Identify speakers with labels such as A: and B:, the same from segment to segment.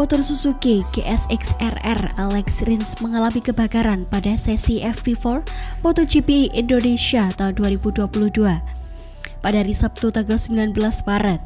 A: Motor Suzuki GSX-RR Alex Rins mengalami kebakaran pada sesi FP4 MotoGP Indonesia tahun 2022 pada hari Sabtu tanggal 19 Maret.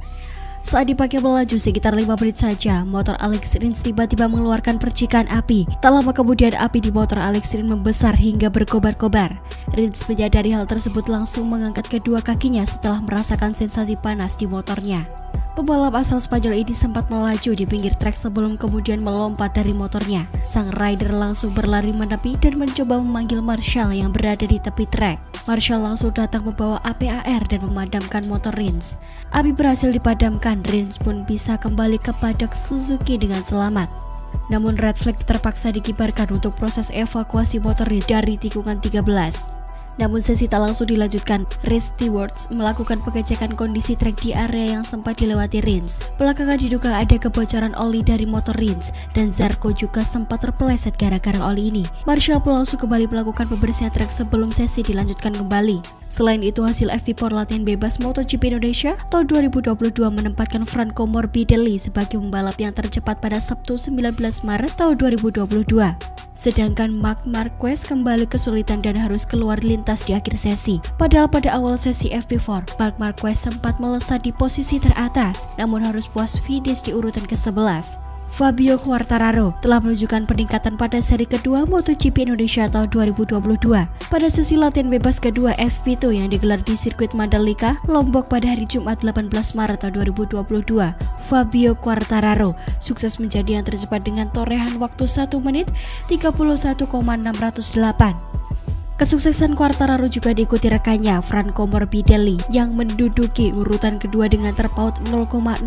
A: Saat dipakai melaju sekitar 5 menit saja, motor Alex Rins tiba-tiba mengeluarkan percikan api. Tak lama kemudian api di motor Alex Rins membesar hingga berkobar-kobar. Rins menyadari hal tersebut langsung mengangkat kedua kakinya setelah merasakan sensasi panas di motornya. Pembalap asal Spanyol ini sempat melaju di pinggir trek sebelum kemudian melompat dari motornya. Sang rider langsung berlari menepi dan mencoba memanggil Marshall yang berada di tepi trek. Marshall langsung datang membawa APAR dan memadamkan motor Rins. Api berhasil dipadamkan, Rins pun bisa kembali ke paddock Suzuki dengan selamat. Namun red flag terpaksa dikibarkan untuk proses evakuasi motor dari tikungan 13. Namun sesi tak langsung dilanjutkan, Race Stewards melakukan pengecekan kondisi trek di area yang sempat dilewati Rins. Belakangan diduga ada kebocoran oli dari motor Rins dan Zarko juga sempat terpeleset gara-gara oli ini. Marshall pun langsung kembali melakukan pembersihan trek sebelum sesi dilanjutkan kembali. Selain itu, hasil FP4 latihan bebas MotoGP Indonesia tahun 2022 menempatkan Franco Morbidelli sebagai pembalap yang tercepat pada Sabtu 19 Maret tahun 2022. Sedangkan Mark Marquez kembali kesulitan dan harus keluar lintas di akhir sesi. Padahal pada awal sesi FP4, Mark Marquez sempat melesat di posisi teratas, namun harus puas finish di urutan ke-11. Fabio Quartararo telah menunjukkan peningkatan pada seri kedua MotoGP Indonesia tahun 2022. Pada sesi latihan bebas kedua FP2 yang digelar di sirkuit Mandalika, Lombok pada hari Jumat 18 Maret tahun 2022, Fabio Quartararo sukses menjadi yang tercepat dengan torehan waktu 1 menit 31,608. Kesuksesan Quartararo juga diikuti rekannya Franco Morbidelli yang menduduki urutan kedua dengan terpaut 0,030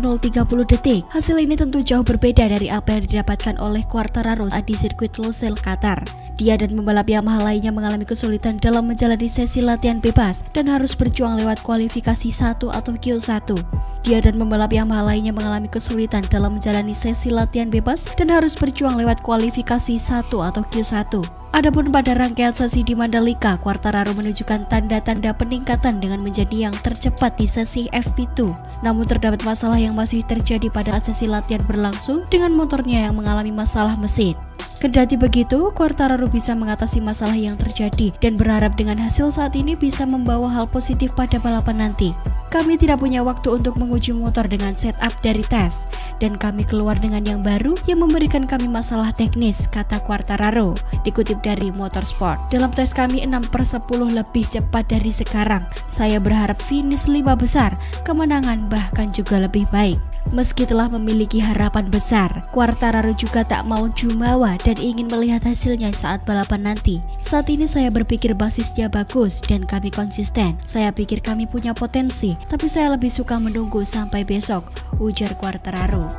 A: detik. Hasil ini tentu jauh berbeda dari apa yang didapatkan oleh Quartararo di sirkuit Losail, Qatar. Dia dan pembalap Yamaha lainnya mengalami kesulitan dalam menjalani sesi latihan bebas dan harus berjuang lewat kualifikasi 1 atau Q1. Dia dan pembalap Yamaha lainnya mengalami kesulitan dalam menjalani sesi latihan bebas dan harus berjuang lewat kualifikasi 1 atau Q1. Adapun pada rangkaian sesi di Mandalika, Quartararo menunjukkan tanda-tanda peningkatan dengan menjadi yang tercepat di sesi FP2. Namun terdapat masalah yang masih terjadi pada sesi latihan berlangsung dengan motornya yang mengalami masalah mesin. Kendati begitu, Quartararo bisa mengatasi masalah yang terjadi dan berharap dengan hasil saat ini bisa membawa hal positif pada balapan nanti. Kami tidak punya waktu untuk menguji motor dengan setup dari tes, dan kami keluar dengan yang baru yang memberikan kami masalah teknis, kata Quartararo, dikutip dari Motorsport. Dalam tes kami 6 per 10 lebih cepat dari sekarang. Saya berharap finish 5 besar, kemenangan bahkan juga lebih baik. Meski telah memiliki harapan besar, Quartararo juga tak mau jumawa dan ingin melihat hasilnya saat balapan nanti. Saat ini saya berpikir basisnya bagus dan kami konsisten. Saya pikir kami punya potensi, tapi saya lebih suka menunggu sampai besok, ujar Quartararo.